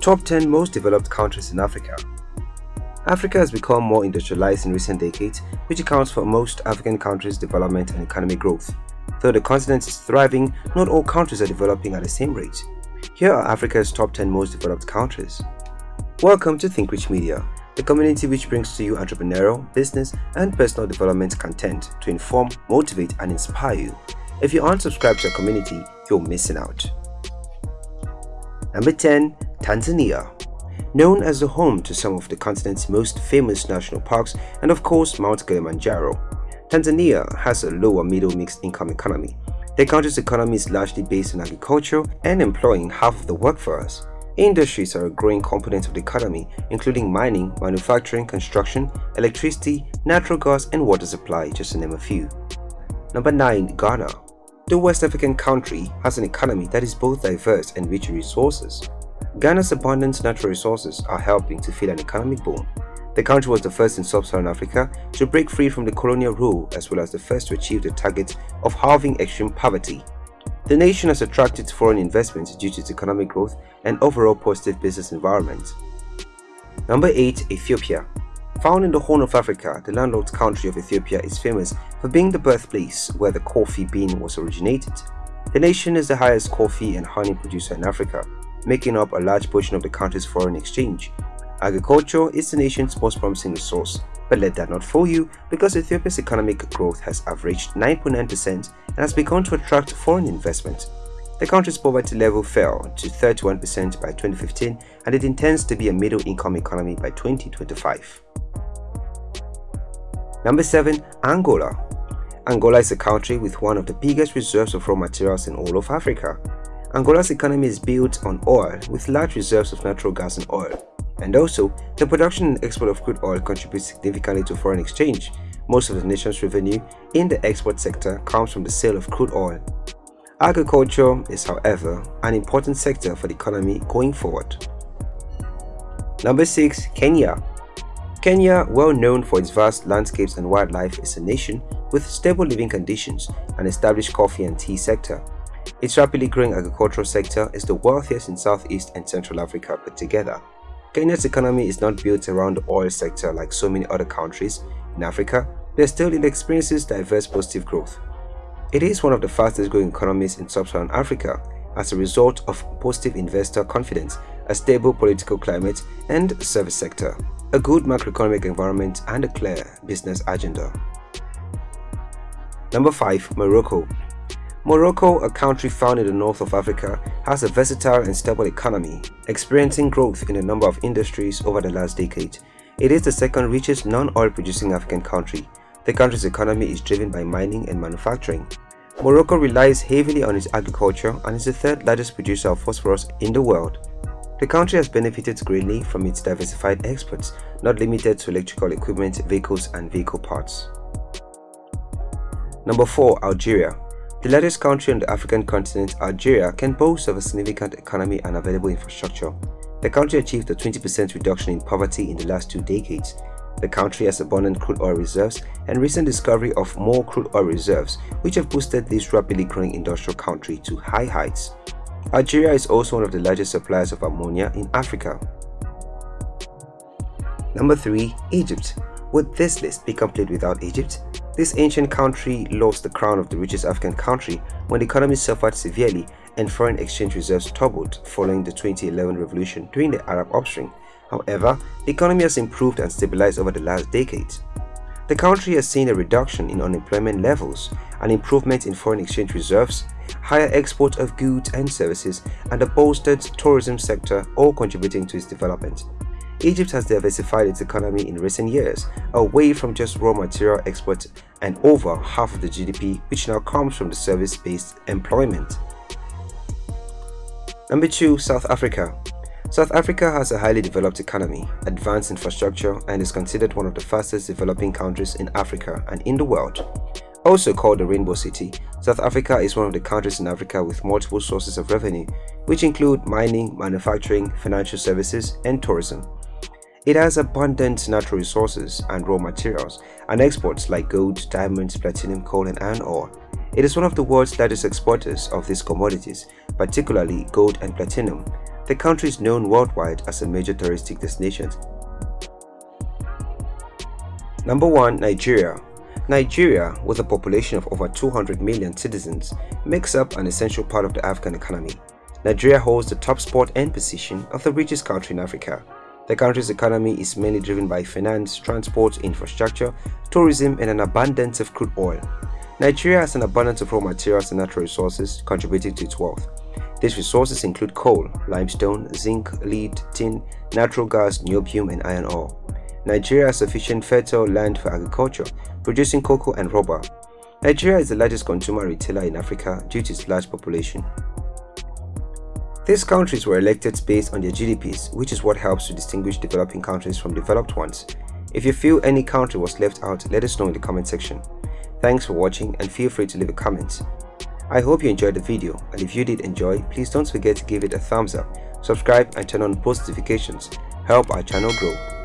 Top 10 most developed countries in Africa. Africa has become more industrialized in recent decades, which accounts for most African countries' development and economic growth. Though the continent is thriving, not all countries are developing at the same rate. Here are Africa's top 10 most developed countries. Welcome to Think Rich Media, the community which brings to you entrepreneurial, business, and personal development content to inform, motivate, and inspire you. If you aren't subscribed to our community, you're missing out. Number 10. Tanzania known as the home to some of the continent's most famous national parks and of course Mount Kilimanjaro. Tanzania has a lower middle mixed income economy. The country's economy is largely based on agriculture and employing half of the workforce. Industries are a growing component of the economy, including mining, manufacturing, construction, electricity, natural gas, and water supply, just to name a few. Number 9. Ghana The West African country has an economy that is both diverse and rich in resources. Ghana's abundant natural resources are helping to feed an economic boom. The country was the first in sub-Saharan Africa to break free from the colonial rule as well as the first to achieve the target of halving extreme poverty. The nation has attracted foreign investment due to its economic growth and overall positive business environment. Number 8. Ethiopia Found in the Horn of Africa, the landlocked country of Ethiopia is famous for being the birthplace where the coffee bean was originated. The nation is the highest coffee and honey producer in Africa making up a large portion of the country's foreign exchange. Agriculture is the nation's most promising resource, but let that not fool you because Ethiopia's economic growth has averaged 9.9% and has begun to attract foreign investment. The country's poverty level fell to 31% by 2015 and it intends to be a middle-income economy by 2025. Number 7. Angola Angola is a country with one of the biggest reserves of raw materials in all of Africa. Angola's economy is built on oil with large reserves of natural gas and oil. And also, the production and export of crude oil contributes significantly to foreign exchange. Most of the nation's revenue in the export sector comes from the sale of crude oil. Agriculture is, however, an important sector for the economy going forward. Number 6. Kenya Kenya, well known for its vast landscapes and wildlife, is a nation with stable living conditions and established coffee and tea sector. Its rapidly growing agricultural sector is the wealthiest in Southeast and Central Africa put together. Kenya's economy is not built around the oil sector like so many other countries in Africa, but still it experiences diverse positive growth. It is one of the fastest growing economies in sub-Saharan Africa as a result of positive investor confidence, a stable political climate and service sector, a good macroeconomic environment and a clear business agenda. Number 5. Morocco Morocco, a country found in the north of Africa, has a versatile and stable economy, experiencing growth in a number of industries over the last decade. It is the second richest non-oil producing African country. The country's economy is driven by mining and manufacturing. Morocco relies heavily on its agriculture and is the third largest producer of phosphorus in the world. The country has benefited greatly from its diversified exports, not limited to electrical equipment, vehicles and vehicle parts. Number 4. Algeria the largest country on the African continent, Algeria, can boast of a significant economy and available infrastructure. The country achieved a 20% reduction in poverty in the last two decades. The country has abundant crude oil reserves and recent discovery of more crude oil reserves, which have boosted this rapidly growing industrial country to high heights. Algeria is also one of the largest suppliers of ammonia in Africa. Number 3. Egypt Would this list be complete without Egypt? This ancient country lost the crown of the richest African country when the economy suffered severely and foreign exchange reserves toppled following the 2011 revolution during the Arab upswing. However, the economy has improved and stabilized over the last decade. The country has seen a reduction in unemployment levels, an improvement in foreign exchange reserves, higher export of goods and services, and a bolstered tourism sector all contributing to its development. Egypt has diversified its economy in recent years, away from just raw material exports and over half of the GDP which now comes from the service-based employment. Number 2. South Africa South Africa has a highly developed economy, advanced infrastructure and is considered one of the fastest developing countries in Africa and in the world. Also called the Rainbow City, South Africa is one of the countries in Africa with multiple sources of revenue, which include mining, manufacturing, financial services, and tourism. It has abundant natural resources and raw materials and exports like gold, diamonds, platinum, coal and iron ore. It is one of the world's largest exporters of these commodities, particularly gold and platinum. The country is known worldwide as a major touristic destination. Number 1. Nigeria Nigeria, with a population of over 200 million citizens, makes up an essential part of the African economy. Nigeria holds the top spot and position of the richest country in Africa. The country's economy is mainly driven by finance, transport, infrastructure, tourism, and an abundance of crude oil. Nigeria has an abundance of raw materials and natural resources contributing to its wealth. These resources include coal, limestone, zinc, lead, tin, natural gas, niobium, and iron ore. Nigeria has sufficient fertile land for agriculture, producing cocoa and rubber. Nigeria is the largest consumer retailer in Africa due to its large population. These countries were elected based on their GDPs, which is what helps to distinguish developing countries from developed ones. If you feel any country was left out, let us know in the comment section. Thanks for watching and feel free to leave a comment. I hope you enjoyed the video and if you did enjoy, please don't forget to give it a thumbs up, subscribe and turn on post notifications. Help our channel grow.